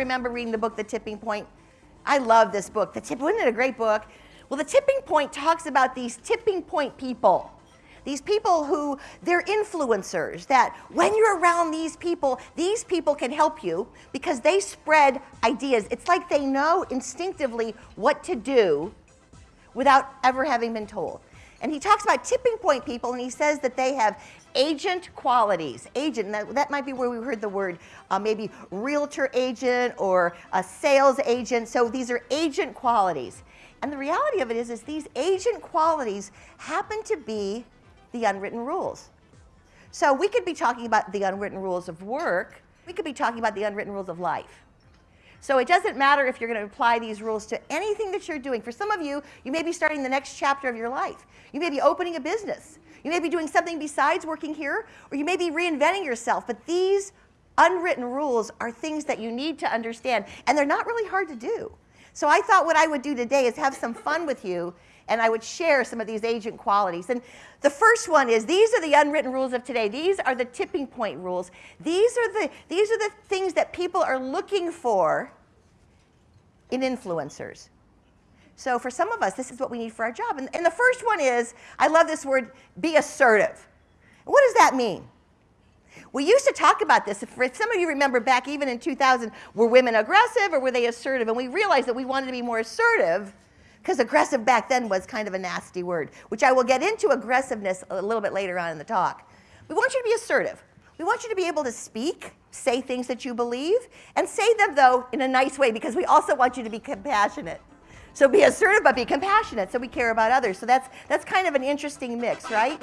remember reading the book, The Tipping Point? I love this book. The tip, wasn't it a great book? Well, The Tipping Point talks about these tipping point people. These people who, they're influencers, that when you're around these people, these people can help you because they spread ideas. It's like they know instinctively what to do without ever having been told. And he talks about tipping point people, and he says that they have agent qualities. Agent, that, that might be where we heard the word uh, maybe realtor agent or a sales agent. So these are agent qualities. And the reality of it is, is these agent qualities happen to be the unwritten rules. So we could be talking about the unwritten rules of work. We could be talking about the unwritten rules of life. So it doesn't matter if you're going to apply these rules to anything that you're doing. For some of you, you may be starting the next chapter of your life. You may be opening a business. You may be doing something besides working here, or you may be reinventing yourself. But these unwritten rules are things that you need to understand, and they're not really hard to do. So I thought what I would do today is have some fun with you, and I would share some of these agent qualities. And the first one is these are the unwritten rules of today. These are the tipping point rules. These are the, these are the things that people are looking for in influencers. So for some of us, this is what we need for our job. And, and the first one is, I love this word, be assertive. What does that mean? We used to talk about this. If some of you remember back even in 2000, were women aggressive or were they assertive? And we realized that we wanted to be more assertive because aggressive back then was kind of a nasty word, which I will get into aggressiveness a little bit later on in the talk. We want you to be assertive. We want you to be able to speak, say things that you believe, and say them, though, in a nice way because we also want you to be compassionate. So be assertive, but be compassionate, so we care about others. So that's, that's kind of an interesting mix, right?